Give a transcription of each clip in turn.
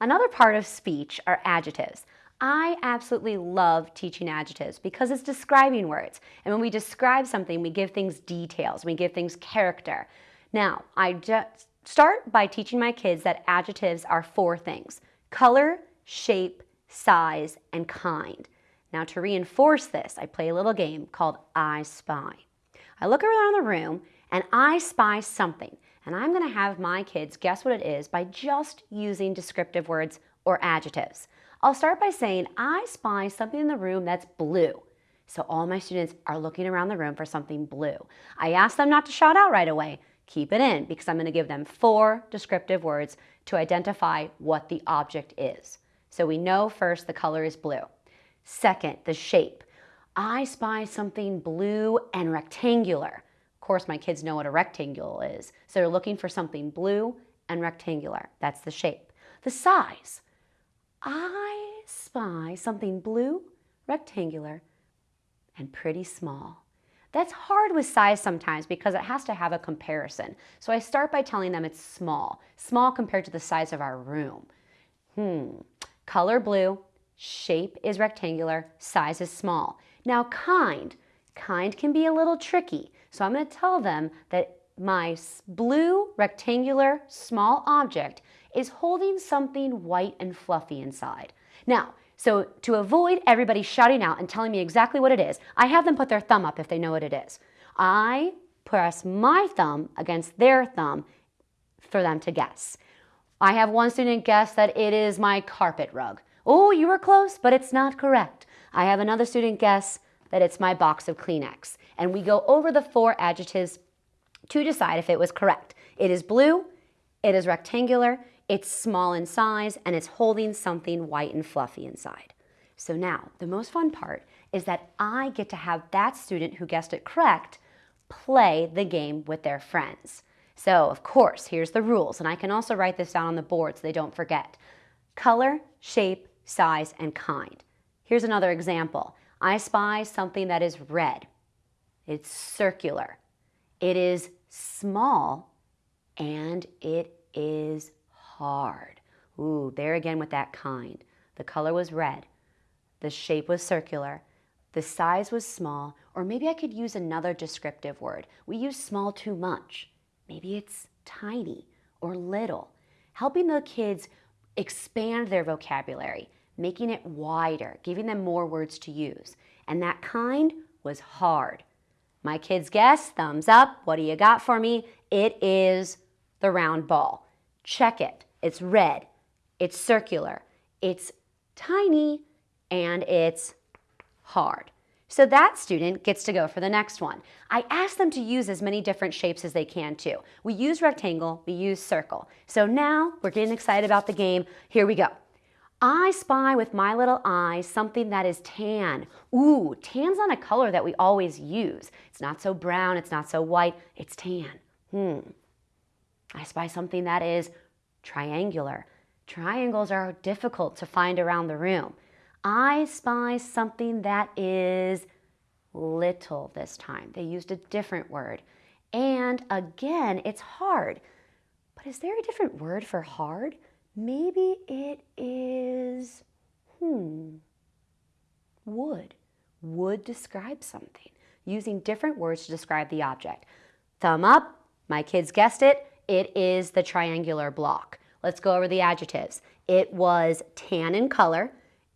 Another part of speech are adjectives. I absolutely love teaching adjectives because it's describing words. And when we describe something, we give things details, we give things character. Now, I just start by teaching my kids that adjectives are four things, color, shape, size, and kind. Now to reinforce this, I play a little game called I Spy. I look around the room and I spy something, and I'm gonna have my kids guess what it is by just using descriptive words or adjectives. I'll start by saying, I spy something in the room that's blue. So all my students are looking around the room for something blue. I ask them not to shout out right away. Keep it in because I'm going to give them four descriptive words to identify what the object is. So we know first the color is blue. Second, the shape. I spy something blue and rectangular. Course, my kids know what a rectangle is. So they're looking for something blue and rectangular. That's the shape. The size. I spy something blue, rectangular, and pretty small. That's hard with size sometimes because it has to have a comparison. So I start by telling them it's small, small compared to the size of our room. Hmm, color blue, shape is rectangular, size is small. Now kind, kind can be a little tricky. So I'm gonna tell them that my blue rectangular small object is holding something white and fluffy inside. Now, so to avoid everybody shouting out and telling me exactly what it is, I have them put their thumb up if they know what it is. I press my thumb against their thumb for them to guess. I have one student guess that it is my carpet rug. Oh, you were close, but it's not correct. I have another student guess that it's my box of Kleenex. And we go over the four adjectives to decide if it was correct. It is blue, it is rectangular, it's small in size, and it's holding something white and fluffy inside. So now, the most fun part is that I get to have that student who guessed it correct play the game with their friends. So, of course, here's the rules, and I can also write this down on the board so they don't forget. Color, shape, size, and kind. Here's another example. I spy something that is red. It's circular. It is small, and it is hard. Ooh, there again with that kind. The color was red. The shape was circular. The size was small, or maybe I could use another descriptive word. We use small too much. Maybe it's tiny or little. Helping the kids expand their vocabulary, making it wider, giving them more words to use. And that kind was hard. My kids guess, thumbs up. What do you got for me? It is the round ball. Check it. It's red. It's circular. It's tiny and it's hard. So that student gets to go for the next one. I ask them to use as many different shapes as they can too. We use rectangle, we use circle. So now we're getting excited about the game. Here we go. I spy with my little eye something that is tan. Ooh, tan's not a color that we always use. It's not so brown, it's not so white, it's tan. Hmm. I spy something that is triangular. Triangles are difficult to find around the room. I spy something that is little this time. They used a different word. And again, it's hard. But is there a different word for hard? Maybe it is, hmm, wood. Wood describes something, using different words to describe the object. Thumb up, my kids guessed it, it is the triangular block. Let's go over the adjectives. It was tan in color,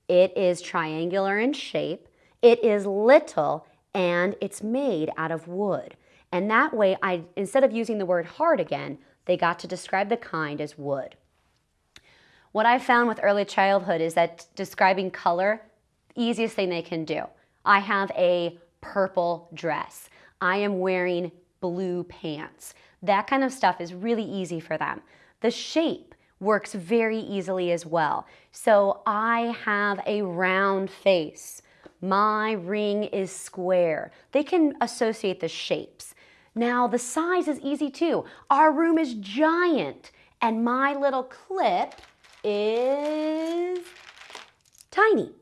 it is triangular in shape, it is little, and it's made out of wood. And that way, I instead of using the word hard again, they got to describe the kind as wood. What I found with early childhood is that describing color, easiest thing they can do. I have a purple dress. I am wearing blue pants. That kind of stuff is really easy for them. The shape works very easily as well. So I have a round face. My ring is square. They can associate the shapes. Now the size is easy too. Our room is giant and my little clip is tiny.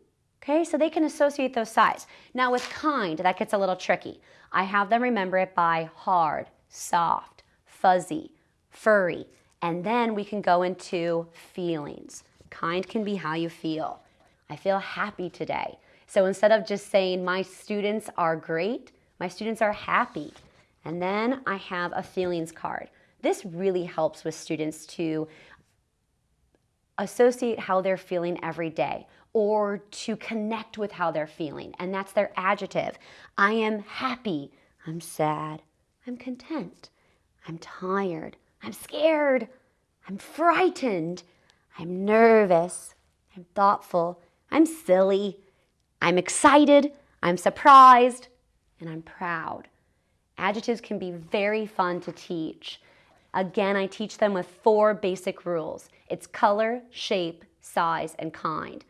Okay, so they can associate those sides. Now with kind, that gets a little tricky. I have them remember it by hard, soft, fuzzy, furry, and then we can go into feelings. Kind can be how you feel. I feel happy today. So instead of just saying my students are great, my students are happy. And then I have a feelings card. This really helps with students to associate how they're feeling every day or to connect with how they're feeling. And that's their adjective. I am happy. I'm sad. I'm content. I'm tired. I'm scared. I'm frightened. I'm nervous. I'm thoughtful. I'm silly. I'm excited. I'm surprised. And I'm proud. Adjectives can be very fun to teach. Again, I teach them with four basic rules. It's color, shape, size, and kind.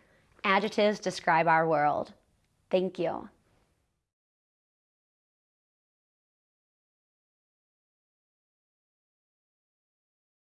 Adjectives describe our world. Thank you.